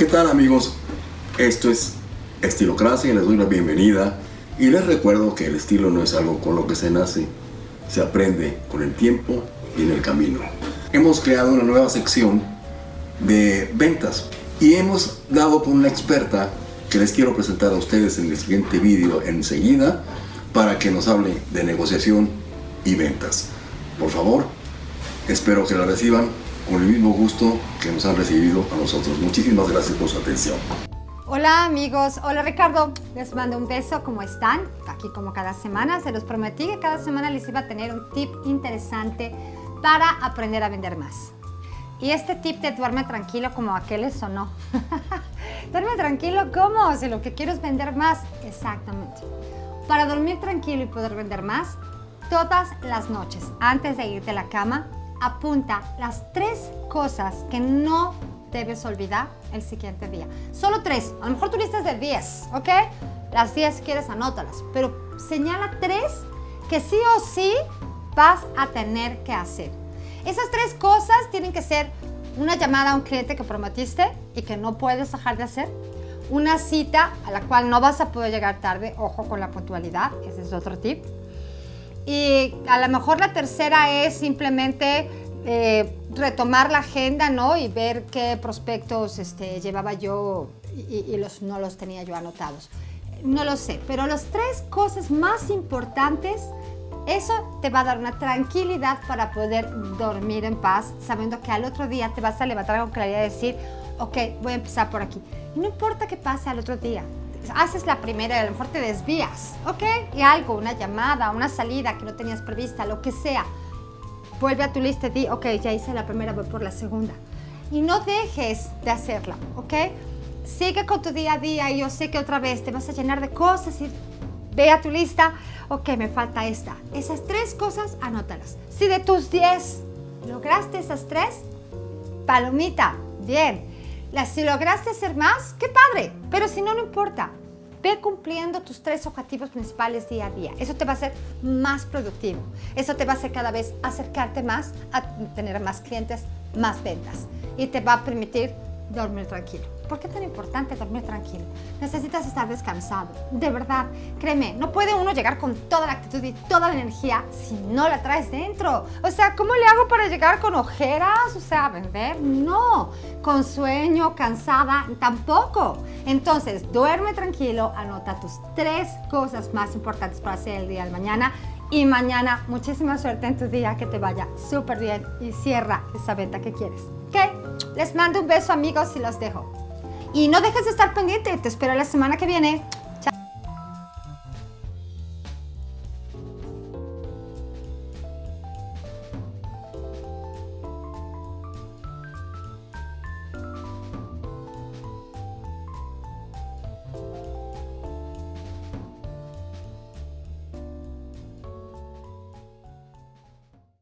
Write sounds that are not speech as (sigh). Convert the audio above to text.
¿Qué tal amigos? Esto es Estilocracia y les doy la bienvenida y les recuerdo que el estilo no es algo con lo que se nace, se aprende con el tiempo y en el camino. Hemos creado una nueva sección de ventas y hemos dado con una experta que les quiero presentar a ustedes en el siguiente vídeo enseguida para que nos hable de negociación y ventas. Por favor, espero que la reciban con el mismo gusto que nos han recibido a nosotros. Muchísimas gracias por su atención. Hola amigos, hola Ricardo, les mando un beso, ¿cómo están? Aquí como cada semana, se los prometí que cada semana les iba a tener un tip interesante para aprender a vender más. Y este tip de duerme tranquilo como aquel es o no. (laughs) duerme tranquilo, ¿cómo? Si lo que quiero es vender más. Exactamente. Para dormir tranquilo y poder vender más, todas las noches, antes de irte a la cama, apunta las tres cosas que no debes olvidar el siguiente día. Solo tres, a lo mejor tú listas de 10, ¿ok? Las 10 si quieres anótalas, pero señala tres que sí o sí vas a tener que hacer. Esas tres cosas tienen que ser una llamada a un cliente que prometiste y que no puedes dejar de hacer, una cita a la cual no vas a poder llegar tarde, ojo con la puntualidad, ese es otro tip. Y a lo mejor la tercera es simplemente eh, retomar la agenda, ¿no? Y ver qué prospectos este, llevaba yo y, los, no los tenía yo anotados. No lo sé, pero las tres cosas más importantes, eso te va a dar una tranquilidad para poder dormir en paz, sabiendo que al otro día te vas a levantar con claridad y decir, ok, voy a empezar por aquí. Y no importa qué pase al otro día, haces la primera y a lo mejor te desvías, ¿ok? Y algo, una llamada, una salida que no tenías prevista, lo que sea vuelve a tu lista y di, ok, ya hice la primera, voy por la segunda. Y no dejes de hacerla, ¿ok? Sigue con tu día a día y yo sé que otra vez te vas a llenar de cosas y ve a tu lista, ok, me falta esta. Esas tres cosas, anótalas. Si de tus 10 lograste esas tres, palomita, bien. Si lograste hacer más, qué padre, pero si no, no importa. Ve cumpliendo tus tres objetivos principales día a día. Eso te va a hacer más productivo. Eso te va a hacer cada vez acercarte más a tener más clientes, más ventas. Y te va a permitir dormir tranquilo. ¿Por qué es tan importante dormir tranquilo? Necesitas estar descansado, de verdad. Créeme, no puede uno llegar con toda la actitud y toda la energía si no la traes dentro. O sea, ¿cómo le hago para llegar con ojeras? O sea, vender, no. Con sueño, cansada, tampoco. Entonces, duerme tranquilo, anota tus tres cosas más importantes para hacer el día de mañana y mañana muchísima suerte en tu día, que te vaya súper bien y cierra esa venta que quieres. ¿Ok? Les mando un beso amigos y los dejo. Y no dejes de estar pendiente, te espero la semana que viene